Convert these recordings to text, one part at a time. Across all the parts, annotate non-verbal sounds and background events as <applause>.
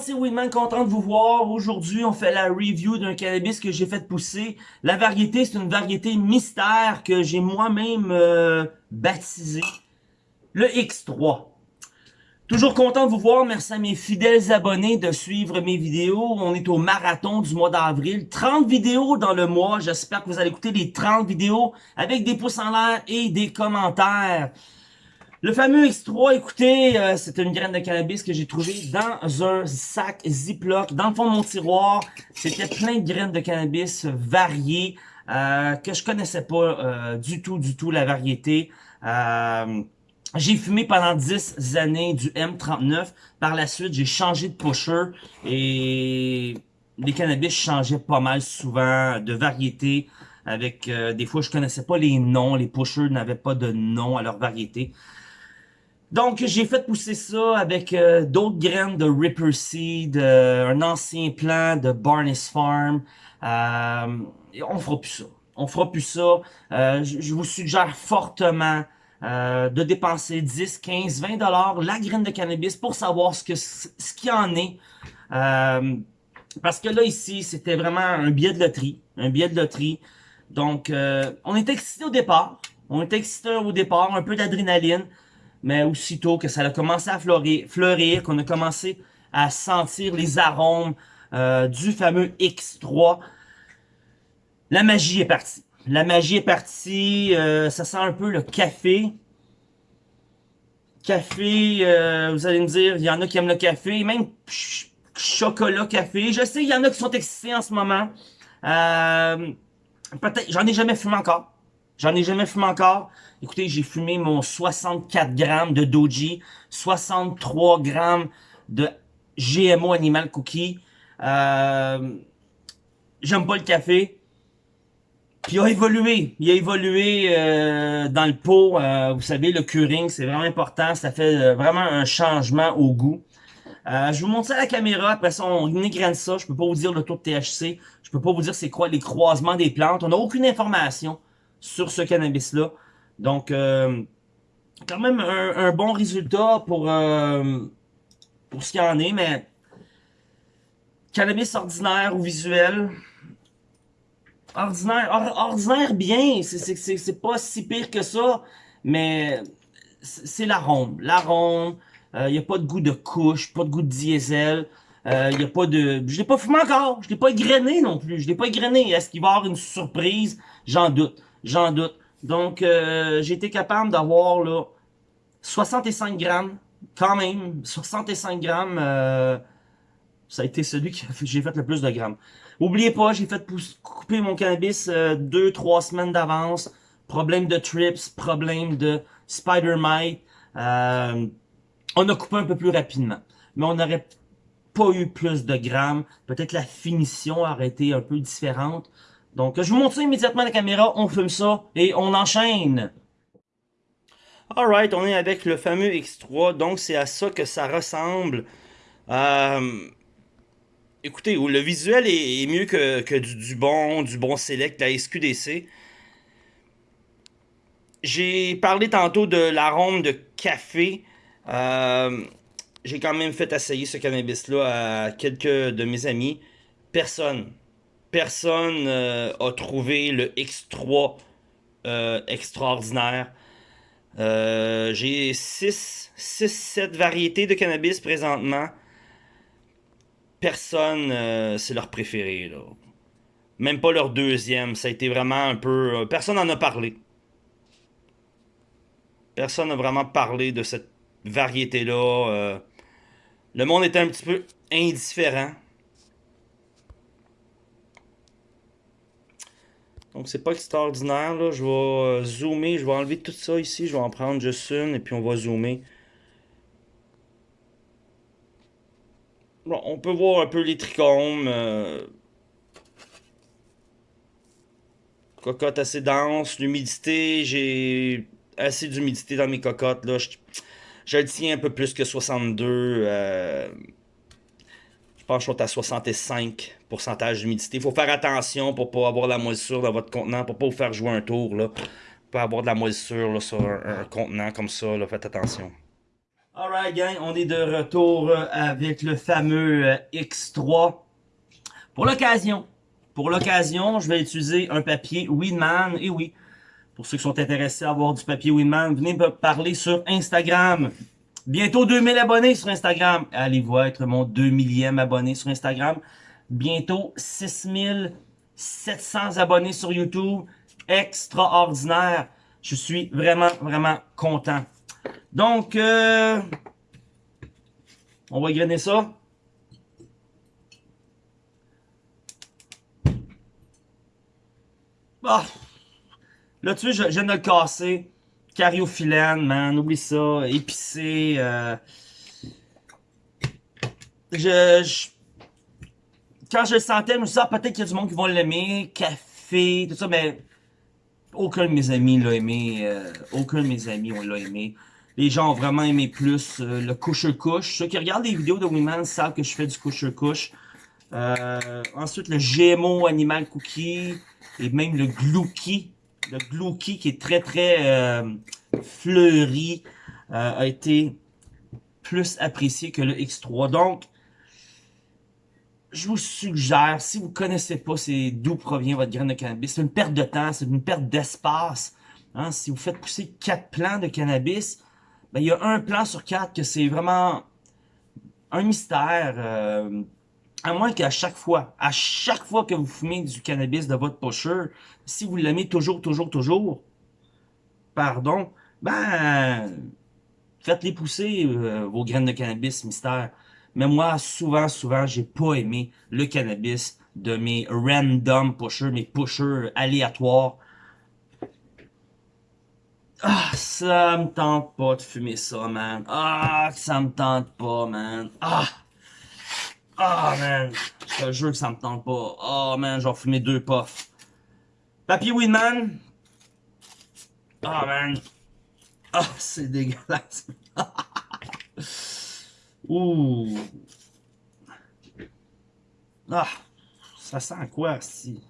c'est Winman, content de vous voir. Aujourd'hui, on fait la review d'un cannabis que j'ai fait pousser. La variété, c'est une variété mystère que j'ai moi-même euh, baptisé. Le X3. Toujours content de vous voir. Merci à mes fidèles abonnés de suivre mes vidéos. On est au marathon du mois d'avril. 30 vidéos dans le mois. J'espère que vous allez écouter les 30 vidéos avec des pouces en l'air et des commentaires. Le fameux X3, écoutez, euh, c'est une graine de cannabis que j'ai trouvé dans un sac Ziploc, dans le fond de mon tiroir. C'était plein de graines de cannabis variées, euh, que je connaissais pas euh, du tout, du tout la variété. j'ai fumé pendant 10 années du M39. Par la suite, j'ai changé de pusher et les cannabis changeaient pas mal souvent de variété. Avec des fois, je connaissais pas les noms, les pushers n'avaient pas de nom à leur variété. Donc, j'ai fait pousser ça avec euh, d'autres graines de Ripper Seed, euh, un ancien plant de Barnes Farm. Euh, on fera plus ça. On fera plus ça. Je vous suggère fortement de dépenser 10, 15, 20 dollars la graine de cannabis pour savoir ce que ce en est. parce que là, ici, c'était vraiment un billet de loterie. Un billet de loterie. Donc, on était excités au départ. On était excités au départ, un peu d'adrénaline mais aussitôt que ça a commencé à fleurir, qu'on a commencé à sentir les arômes euh, du fameux X3, la magie est partie. La magie est partie, euh, ça sent un peu le café. Café, euh, vous allez me dire, il y en a qui aiment le café, même chocolat café. Je sais, il y en a qui sont excités en ce moment. Peut-être, j'en ai jamais fumé encore. J'en ai jamais fumé encore. Écoutez, j'ai fumé mon 64 grammes de Doji, 63 grammes de GMO Animal Cookie. Euh, J'aime pas le café. Puis il a évolué. Il a évolué euh, dans le pot. Euh, vous savez, le curing, c'est vraiment important. Ça fait euh, vraiment un changement au goût. je vous montre ça à la caméra. Après ça, on égraine ça. Je peux pas vous dire le taux de THC. Je peux pas vous dire c'est quoi les croisements des plantes. On n'a aucune information sur ce cannabis-là. Donc, euh, quand même un, bon résultat pour, euh, pour ce qu'il en est, mais cannabis ordinaire ou visuel, ordinaire, ordinaire bien, c'est pas si pire que ça, mais c'est l'arôme. L'arôme, il euh, n'y a pas de goût de couche, pas de goût de diesel, il euh, y a pas de... Je l'ai pas fumé encore, je l'ai pas égrené non plus, je l'ai pas égrené. Est-ce qu'il va y avoir une surprise? J'en doute, j'en doute. Donc, euh, j'ai été capable d'avoir là 65 grammes, quand même, 65 grammes, euh, ça a été celui que j'ai fait le plus de grammes. Oubliez pas, j'ai fait couper mon cannabis 2-3 euh, semaines d'avance, problème de trips, problème de spider mite. Euh, on a coupé un peu plus rapidement, mais on n'aurait pas eu plus de grammes. Peut-être la finition aurait été un peu différente. Donc, je vous montre immédiatement la caméra, on filme ça et on enchaîne. Alright, on est avec le fameux X3, donc c'est à ça que ça ressemble. Euh, écoutez, le visuel est, mieux que, du, bon, du bon Select, la SQDC. J'ai parlé tantôt de l'arôme de café. Euh, j'ai quand même fait essayer ce cannabis-là à quelques de mes amis. Personne, personne euh, a trouvé le X3 euh, extraordinaire. Euh, j'ai 6, 6, 7 variétés de cannabis présentement. Personne, c'est leur préféré. Même pas leur deuxième. Ça a été vraiment un peu... personne n'en a parlé. Personne n'a vraiment parlé de cette variété-là. le monde était un petit peu indifférent. Donc c'est pas extraordinaire là. Je vais euh, zoomer, je vais enlever tout ça ici. Je vais en prendre juste une et puis on va zoomer. Bon, on peut voir un peu les trichomes. Euh... Cocotte assez dense. L'humidité, j'ai assez d'humidité dans mes cocottes. Là. Je, le tiens un peu plus que 62. Euh pense que je suis à 65% d'humidité. Il faut faire attention pour pas avoir de la moisissure dans votre contenant, pour pas vous faire jouer un tour. Là. Pas avoir de la moisissure sur un, contenant comme ça, là. faites attention. Alright gang, on est de retour avec le fameux X3. Pour l'occasion, pour l'occasion, je vais utiliser un papier Winman. Et oui, pour ceux qui sont intéressés à avoir du papier Winman, venez me parler sur Instagram. Bientôt 2000 abonnés sur Instagram. Allez-vous être mon 2 millième abonné sur Instagram. Bientôt 6700 abonnés sur YouTube. Extraordinaire. Je suis vraiment, vraiment content. Donc, euh, on va grainer ça. Ah, là, tu je viens de le casser. Cariophyllène, man, oublie ça. Épicé. Euh... Je, Quand je le sentais, je me suis dit, ah, peut-être qu'il y a du monde qui va l'aimer. Café, tout ça, mais aucun de mes amis l'a aimé. Euh, aucun de mes amis l'a aimé. Les gens ont vraiment aimé plus euh, le couche-couche. Ceux qui regardent les vidéos de Winman savent que je fais du couche-couche. Euh, ensuite, le GMO Animal Cookie et même le Glouki. Le Glouki qui est très très fleuri a été plus apprécié que le X3. Donc, je vous suggère, si vous connaissez pas d'où provient votre graine de cannabis, c'est une perte de temps, c'est une perte d'espace. Hein? Si vous faites pousser quatre plants de cannabis, ben, il y a un plant sur quatre que c'est vraiment un mystère. Euh, à moins qu'à chaque fois, à chaque fois que vous fumez du cannabis de votre pusher, si vous l'aimez toujours, toujours, toujours, pardon, ben, faites-les pousser, euh, vos graines de cannabis mystère. Mais moi, souvent, souvent, j'ai pas aimé le cannabis de mes random pushers, mes pushers aléatoires. Ah, ça me tente pas de fumer ça, man. Ah, ça me tente pas, man. Ah! Ah, man. Je te jure que ça me tente pas. Ah, man, j'en fumer deux puffs. Papier weed, man. Ah, man. Ah, c'est dégueulasse. <laughs> Ouh. Ah, ça sent quoi, si?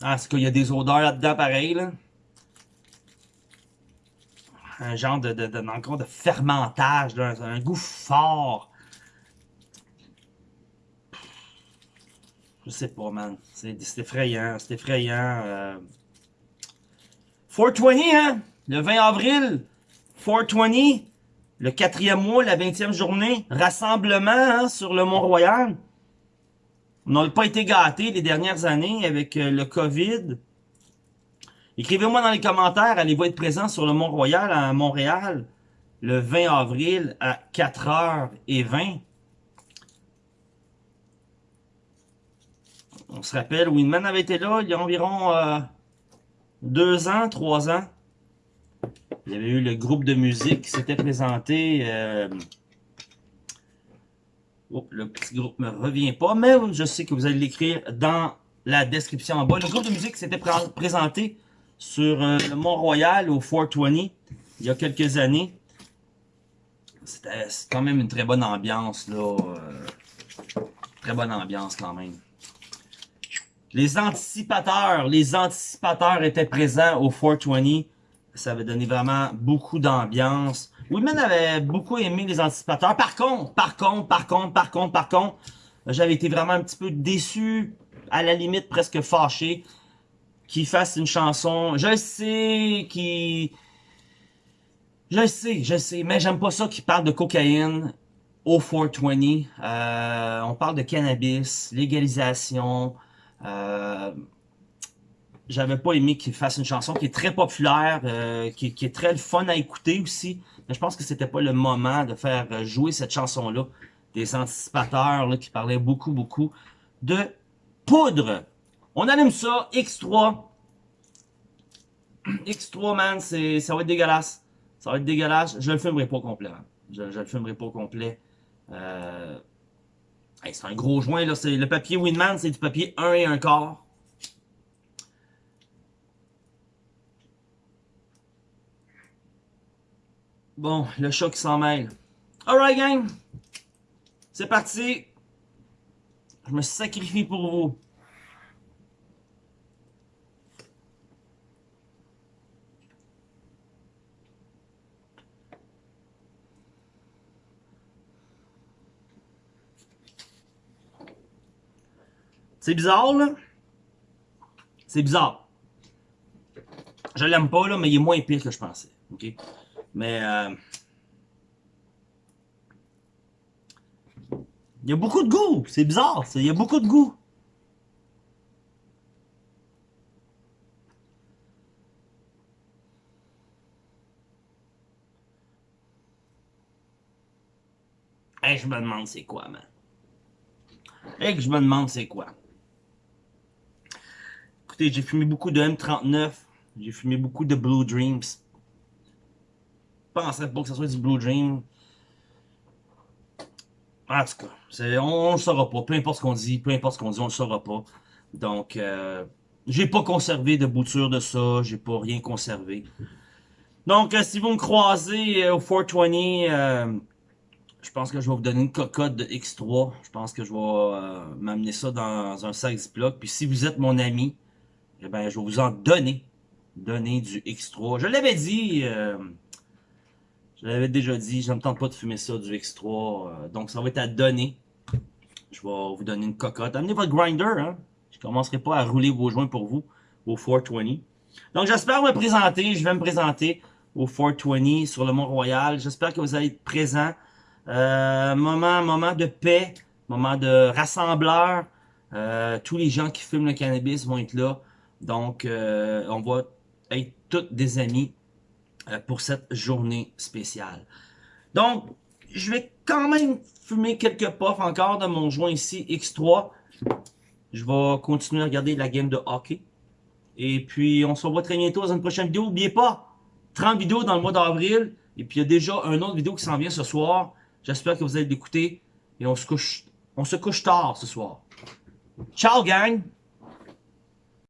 Ah, est-ce qu'il y a des odeurs là-dedans, pareil, là? Un genre de, de, fermentage, là, un goût fort. Je sais pas, man. C'est effrayant, c'est effrayant. Euh... 420, hein? Le 20 avril, 420, le quatrième mois, la 20e journée, rassemblement hein, sur le Mont-Royal. On n'a pas été gâtés les dernières années avec euh, le COVID. Écrivez-moi dans les commentaires, allez-vous être présent sur le Mont-Royal à Montréal le 20 avril à 4h20. On se rappelle, Winman avait été là il y a environ euh, deux ans, trois ans. Il y avait eu le groupe de musique qui s'était présenté. Euh, oh, le petit groupe me revient pas, mais je sais que vous allez l'écrire dans la description en bas. Le groupe de musique s'était présenté sur euh, le Mont-Royal au 420 il y a quelques années. C'était quand même une très bonne ambiance, là. très bonne ambiance quand même. Les anticipateurs, les anticipateurs étaient présents au 420. Ça avait donné vraiment beaucoup d'ambiance. Women avait beaucoup aimé les anticipateurs. Par contre, par contre, par contre, par contre, par contre, j'avais été vraiment un petit peu déçu, à la limite presque fâché, qu'il fasse une chanson. Je sais qu'il... Je sais, je sais, mais j'aime pas ça qu'il parle de cocaïne au 420. Euh, on parle de cannabis, légalisation, j'avais pas aimé qu'il fasse une chanson qui est très populaire, euh, qui, est très fun à écouter aussi. Mais je pense que c'était pas le moment de faire jouer cette chanson-là. Des anticipateurs qui parlaient beaucoup, beaucoup de poudre. On allume ça, X3. X3, man, ça va être dégueulasse. Ça va être dégueulasse. Je le filmerai pas au complet. Je, je le filmerai pas au complet. Euh, c'est un gros joint, là. Le papier Winman, c'est du papier 1 et 1 quart. Bon, le chat qui s'en mêle. Alright, gang. C'est parti. Je me sacrifie pour vous. C'est bizarre, là. C'est bizarre. Je l'aime pas, là, mais il est moins pire que je pensais. OK? Mais... Euh... Il y a beaucoup de goût. C'est bizarre. Il y a beaucoup de goût. Hey, je me demande c'est quoi, man. Hey, que je me demande c'est quoi. Écoutez, j'ai fumé beaucoup de M39. J'ai fumé beaucoup de Blue Dreams. Je pensais pas que ce soit du Blue Dream. En tout cas, on, ne le saura pas. Peu importe ce qu'on dit, peu importe ce qu'on dit, on le saura pas. Donc, euh, j'ai pas conservé de bouture de ça. J'ai pas rien conservé. Donc, euh, si vous me croisez euh, au 420, euh, je pense que je vais vous donner une cocotte de X3. Je pense que je vais m'amener ça dans un sac Ziploc. Puis si vous êtes mon ami, eh ben, je vais vous en donner. Donner du X3. Je l'avais dit... Je l'avais déjà dit, je ne me tente pas de fumer ça, du X3. Euh, donc, ça va être à donner. Je vais vous donner une cocotte. Amenez votre grinder, hein. Je ne commencerai pas à rouler vos joints pour vous au 420. Donc, j'espère me présenter. Je vais me présenter au 420 sur le Mont-Royal. J'espère que vous allez être présents. Euh, moment, moment de paix, moment de rassembleur. Euh, tous les gens qui fument le cannabis vont être là. Donc, on va être tous des amis euh, pour cette journée spéciale. Donc, je vais quand même fumer quelques puffs encore de mon joint ici, X3. Je vais continuer à regarder la game de hockey. Et puis, on se revoit très bientôt dans une prochaine vidéo. N'oubliez pas, 30 vidéos dans le mois d'avril. Et puis, il y a déjà un autre vidéo qui s'en vient ce soir. J'espère que vous allez l'écouter. Et on se couche, on se couche tard ce soir. Ciao, gang!